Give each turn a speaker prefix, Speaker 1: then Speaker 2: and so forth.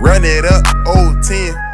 Speaker 1: Run it up, old 10.